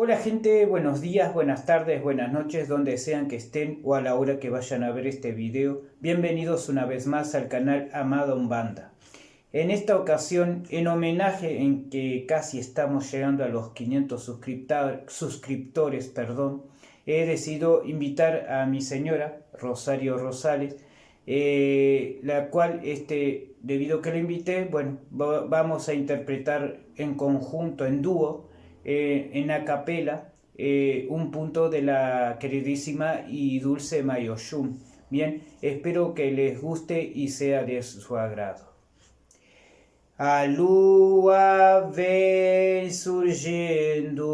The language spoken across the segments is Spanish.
Hola gente, buenos días, buenas tardes, buenas noches, donde sean que estén o a la hora que vayan a ver este video. Bienvenidos una vez más al canal Amado Umbanda. En esta ocasión, en homenaje en que casi estamos llegando a los 500 suscriptores, perdón, he decidido invitar a mi señora, Rosario Rosales, eh, la cual, este, debido a que la invité, bueno, vamos a interpretar en conjunto, en dúo, eh, en acapela eh, un punto de la queridísima y dulce Mayoshun. Bien, espero que les guste y sea de su agrado. Alúa ven surgiendo,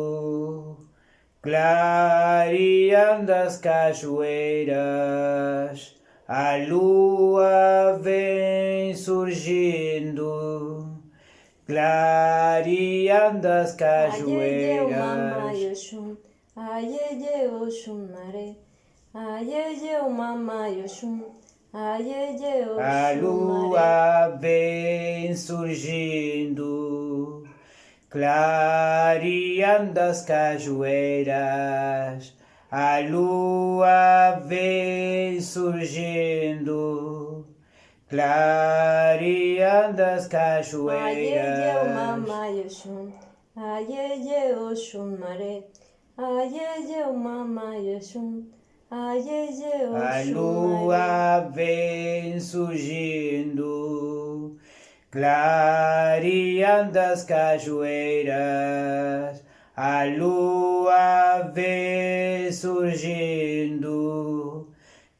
clariandas cajueiras. Alúa ven surgindo, Clariandas cajueiras. Ayeye oxum mare. Ayeye mamãe oxum. Ayeye oxum A lua vem surgindo. Clareando cajueiras. A lua vem surgindo clareando as cachoeiras. Ai, eu, mamãe, Oxum, ai, eu, Oxum, maré, ai, eu, mamãe, Oxum. A lua vem surgindo, clareando as cachoeiras. A lua vem surgindo,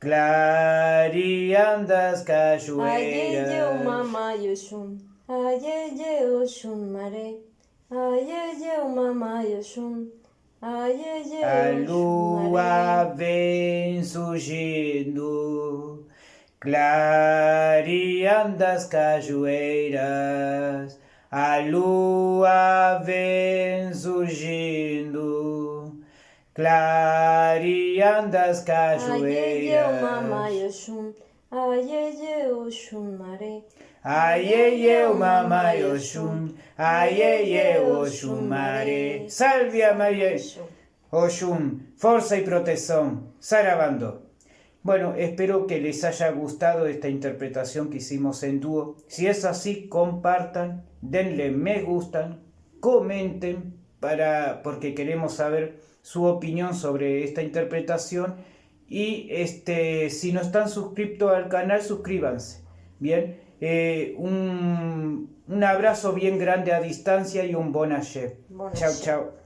Clareando as cachoeiras. Ai, eu, mamãe, Oxum. Ai, eu, Oxum, maré. Ai, eu, mamãe, Oxum. Ai, eu, A lua vem surgindo, clareando as cachoeiras. A lua vem surgindo, clareando as Ayeye mamãe cajueiras. Ayeye oxum mare. Aieye o mamãe Oxum, aieye Oxum mare. Salve a Maria Oxum, fuerza y protección. Sarabando. Bueno, espero que les haya gustado esta interpretación que hicimos en dúo. Si es así, compartan, denle me gustan, comenten para porque queremos saber su opinión sobre esta interpretación y este si no están suscritos al canal suscríbanse. Bien, eh, un, un abrazo bien grande a distancia y un bon ayer. Chao, chao.